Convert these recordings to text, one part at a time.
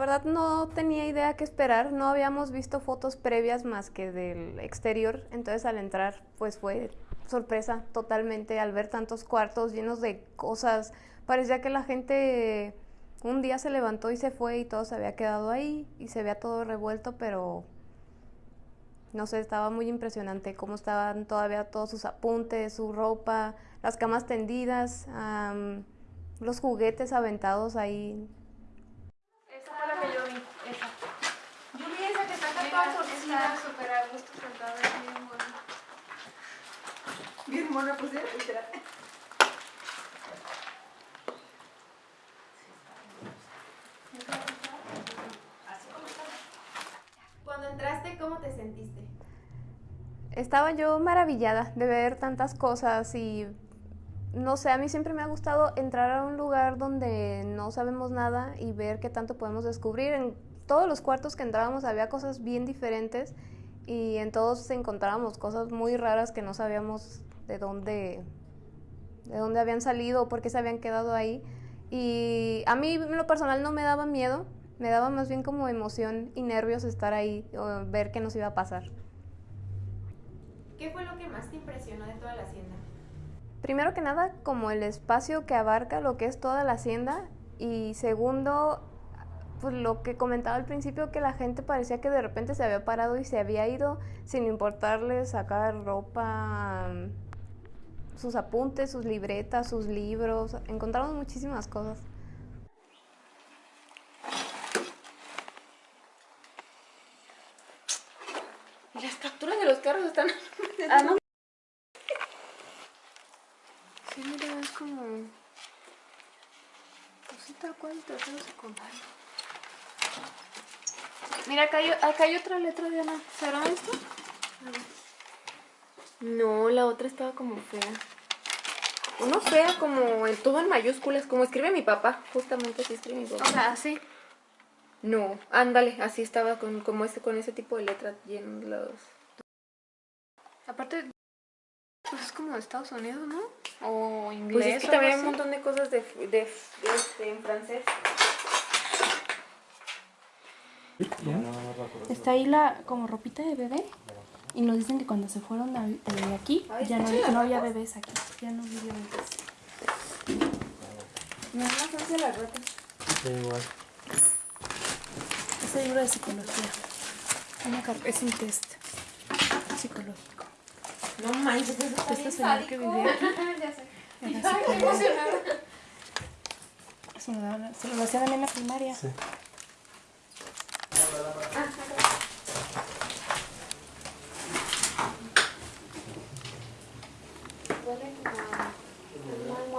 verdad no tenía idea qué esperar, no habíamos visto fotos previas más que del exterior, entonces al entrar pues fue sorpresa totalmente al ver tantos cuartos llenos de cosas, parecía que la gente un día se levantó y se fue y todo se había quedado ahí y se veía todo revuelto, pero no sé, estaba muy impresionante cómo estaban todavía todos sus apuntes, su ropa, las camas tendidas, los juguetes aventados ahí que yo vi, esa. Yo vi esa que está acá toda torcida. súper a gusto sentada, es bien buena. Bien mona, pues, ¿eh? literal. Cuando entraste, ¿cómo te sentiste? Estaba yo maravillada de ver tantas cosas y no sé, a mí siempre me ha gustado entrar a un lugar donde no sabemos nada y ver qué tanto podemos descubrir. En todos los cuartos que entrábamos había cosas bien diferentes y en todos encontrábamos cosas muy raras que no sabíamos de dónde, de dónde habían salido o por qué se habían quedado ahí. Y a mí en lo personal no me daba miedo, me daba más bien como emoción y nervios estar ahí o ver qué nos iba a pasar. ¿Qué fue lo que más te impresionó de toda la hacienda? Primero que nada, como el espacio que abarca lo que es toda la hacienda y segundo, pues lo que comentaba al principio, que la gente parecía que de repente se había parado y se había ido sin importarle sacar ropa, sus apuntes, sus libretas, sus libros, encontramos muchísimas cosas. las capturas de los carros están... Ah, Sí, mira, es como... Cosita cual tercero secundario. Mira, acá hay, acá hay otra letra, Diana. ¿Será esto? No, la otra estaba como fea. Uno fea como en todo en mayúsculas, como escribe mi papá. Justamente así escribe mi papá. O sea, así. No, ándale, así estaba con, como este, con ese tipo de letras llenos los... Aparte, pues es como de Estados Unidos, ¿no? O inglés. Pues es que también hay un montón de cosas de, de, de este, en francés. Está ahí la como ropita de bebé y nos dicen que cuando se fueron de aquí ya no, no, había bebés aquí, ya no había bebés. Me da más la rata. Sí, igual. Es el libro de psicología. Una es un test psicológico. No manches, eso está Este señor que vivía aquí. ya sé. Era Ay, qué emocionada. Se lo, daban- se lo hacían a mí en la primaria. Sí.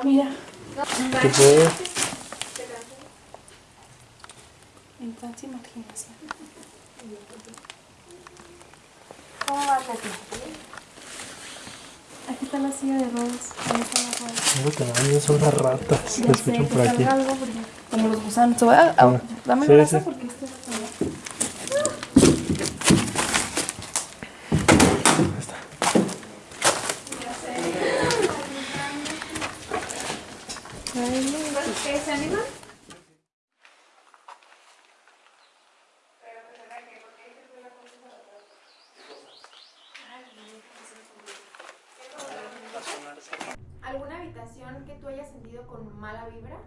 Mira, ¿Qué fue? imaginación. ¿Cómo va, Katy? Aquí está la silla de Rose. Ahí está la que me dan son las ratas. Ya sé, escuchan que por aquí. algo porque como los gusanos. Ah, dame sí, sí. porque esto es como- Ahí está. ¿Qué, se animan? ¿Alguna habitación que tú hayas sentido con mala vibra?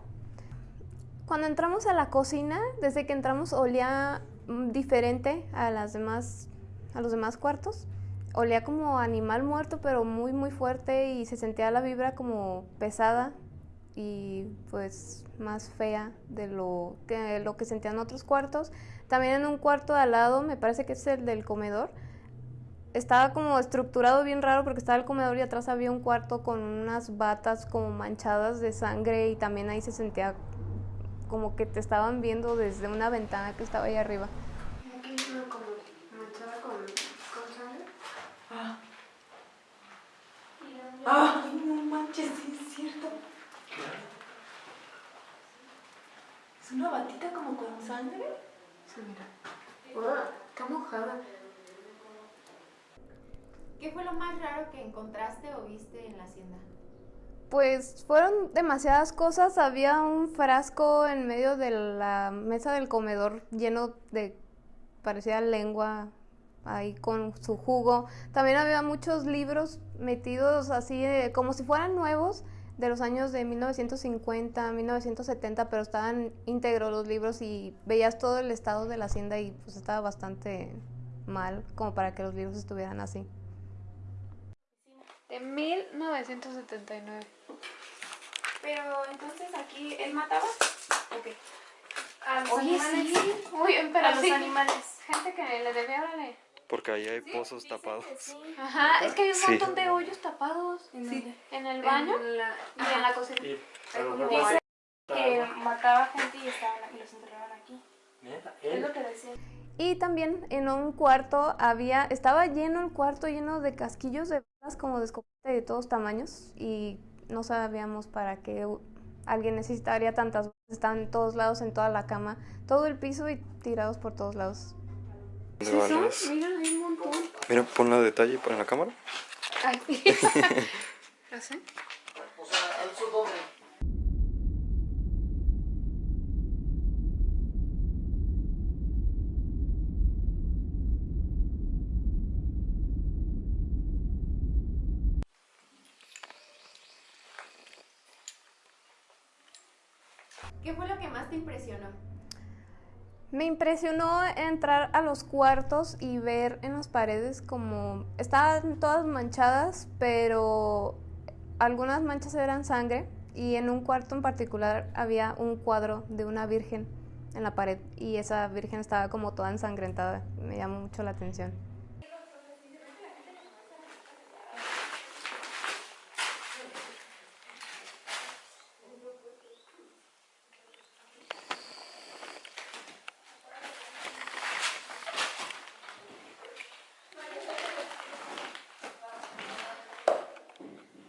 Cuando entramos a la cocina, desde que entramos olía mm, diferente a las demás, a los demás cuartos. Olía como animal muerto, pero muy muy fuerte y se sentía la vibra como pesada y pues más fea de lo que lo que sentían otros cuartos. También en un cuarto de al lado, me parece que es el del comedor, estaba como estructurado bien raro porque estaba el comedor y atrás había un cuarto con unas batas como manchadas de sangre y también ahí se sentía como que te estaban viendo desde una ventana que estaba ahí arriba. Ay, no manches, sí es cierto. ¿Es una batita como con sangre? Sí, mira. Ah, está mojada. ¿Qué fue lo más raro que encontraste o viste en la hacienda? Pues fueron demasiadas cosas. Había un frasco en medio de la mesa del comedor lleno de, parecía lengua, ahí con su jugo. También había muchos libros metidos así eh, como si fueran nuevos de los años de 1950, 1970, pero estaban íntegros los libros y veías todo el estado de la hacienda y pues estaba bastante mal como para que los libros estuvieran así. De 1979. Pero entonces aquí, ¿él mataba? Ok. A los Oye, animales. sí. Uy, pero A los sí. animales. Gente que le debe, órale. Porque ahí hay pozos tapados. Ajá, es que hay un Sí. montón de hoyos tapados. ¿En? En el baño En la- y en la cocina. Y, Dice que mataba gente y, estaban, y los enterraban aquí. Neta, Es él. lo que decía. Y también en un cuarto había, estaba lleno el cuarto lleno de casquillos de balas como de escopeta de todos tamaños y no sabíamos para qué alguien necesitaría tantas balas. Estaban en todos lados, en toda la cama, todo el piso y tirados por todos lados. de balas. Mira, hay un montón. Mira, ponla a detalle para la cámara. Ay. ¿Así? ¿Qué fue lo que más te impresionó? Me impresionó entrar a los cuartos y ver en las paredes como estaban todas manchadas, pero algunas manchas eran sangre y en un cuarto en particular había un cuadro de una virgen en la pared y esa virgen estaba como toda ensangrentada. Me llamó mucho la atención.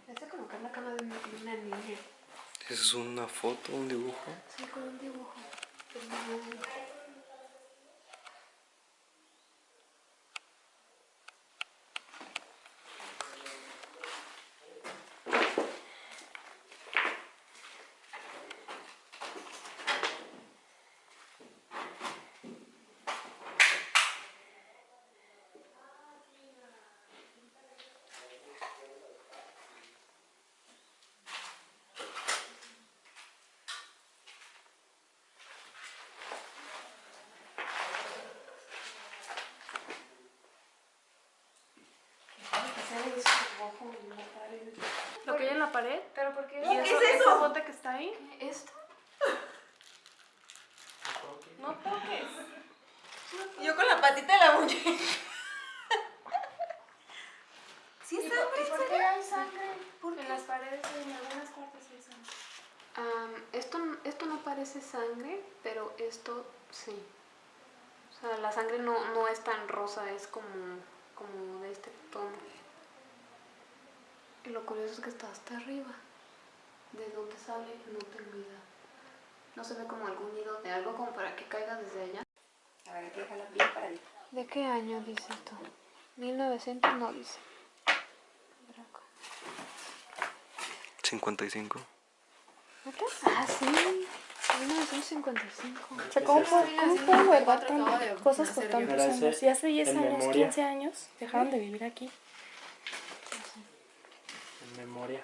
Esta como que es la cama de una, de una niña. Es una foto, un dibujo. Sí, con un dibujo. Lo que hay en la pared. ¿Pero por qué? ¿Y eso, esa bote que está ahí? ¿Esto? No toques. Yo con la patita de la muñeca. ¿Sí ¿Y está por, y por qué hay sangre? En las paredes y en algunas partes hay sangre. Am, esto, esto no parece sangre, pero esto sí. O sea, la sangre no, no es tan rosa, es como, como de este tono. Y lo curioso es que está hasta arriba. ¿De dónde sale? No tengo idea. No se ve como algún nido de algo como para que caiga desde allá. A ver, hay que dejarla bien paradita. ¿De qué año dice esto? 1900 no dice. Draco. 55. ¿Neta? Ah, sí. 1955. O sea, ¿cómo, cómo pueden guardar tan- cosas por tantos Mira, ese años? Y hace 10 en años, memoria. 15 años, dejaron de vivir aquí. Memoria.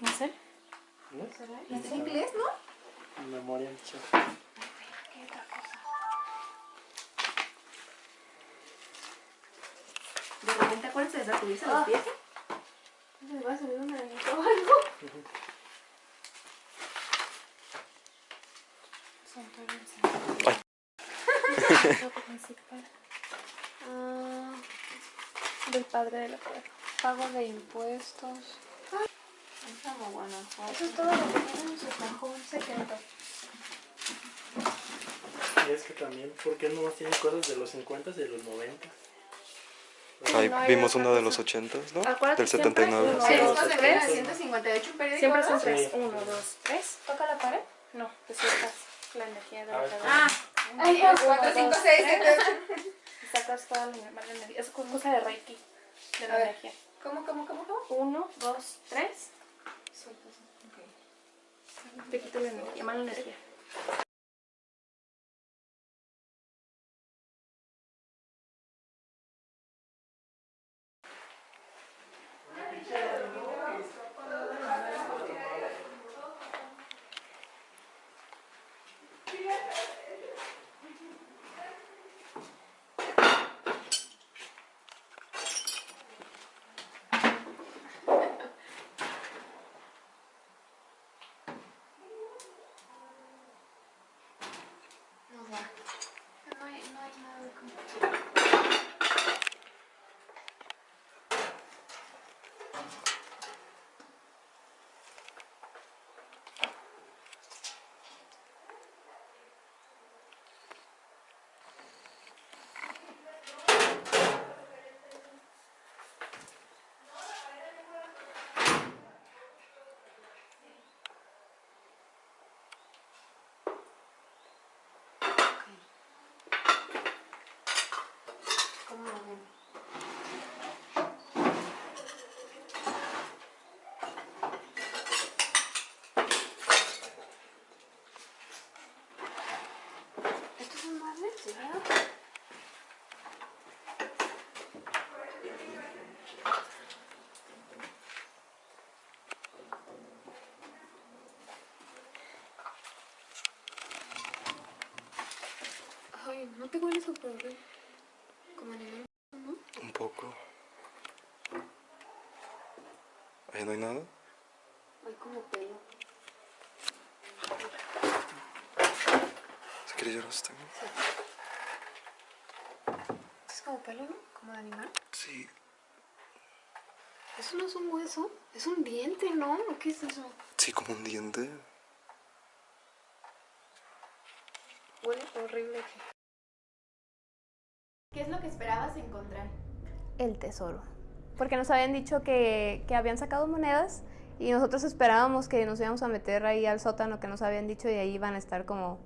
No sé. ¿No? ¿Es en inglés, no? En memoria, sí. De repente acuérdense de sacudirse los pies. ¿Me va a salir un anito o algo? Ay. Principal Ah, del padre de la padre. Pago de impuestos. Eso es todo lo que tiene en su cajón secreto. Y es que también, ¿por qué nomás cosas de los 50 y de los 90? Ahí vimos una de los 80, ¿no? Acuérdate Del siempre 79. uno, Sí, dos, esto de tres. 1958, un periódico. Siempre ¿no? son tres. Sí. Uno, dos, tres. ¿Toca la pared? No, te sueltas la energía de la pared. Ah, Ay, Uno, 4, 5, dos, 6, tres. 7, 8. Y sacas toda la energía. Es cosa de Reiki. De la energía. ¿Cómo, cómo, cómo, cómo? Uno, dos, tres. Sueltas. Ok. Te quito la energía, mala energía. No va. No hay, no hay nada de como... ¿Cómo lo ven? ¿Estos son muebles? ¿Sí, verdad? Ay, ¿no te huele súper? Como animal, ¿no? Un poco. Ahí no hay nada. Hay como pelo. Yo los tengo. Es como pelo, ¿no? Como de animal. Sí. Eso no es un hueso, es un diente, ¿no? ¿O ¿Qué es eso? Sí, como un diente. Huele horrible. ¿Qué es lo que esperabas encontrar? El tesoro. Porque nos habían dicho que, que habían sacado monedas y nosotros esperábamos que nos íbamos a meter ahí al sótano que nos habían dicho y ahí iban a estar como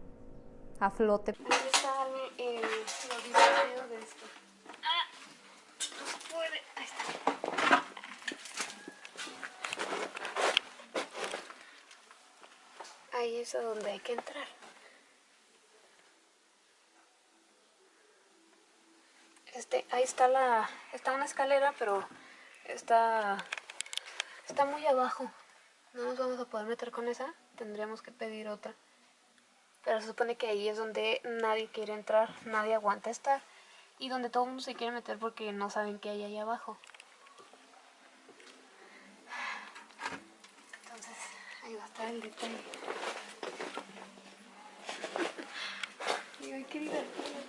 a flote. Ahí está el, el, lo divertido de esto. ¡Ah! No se puede. Ahí está. Ahí es a donde hay que entrar. Este, ahí está la, está una escalera, pero está, está muy abajo. No nos vamos a poder meter con esa. Tendríamos que pedir otra. Pero se supone que ahí es donde nadie quiere entrar, nadie aguanta estar. Y donde todo el mundo se quiere meter porque no saben qué hay ahí abajo. Entonces, ahí va a estar el detalle. Qué divertido.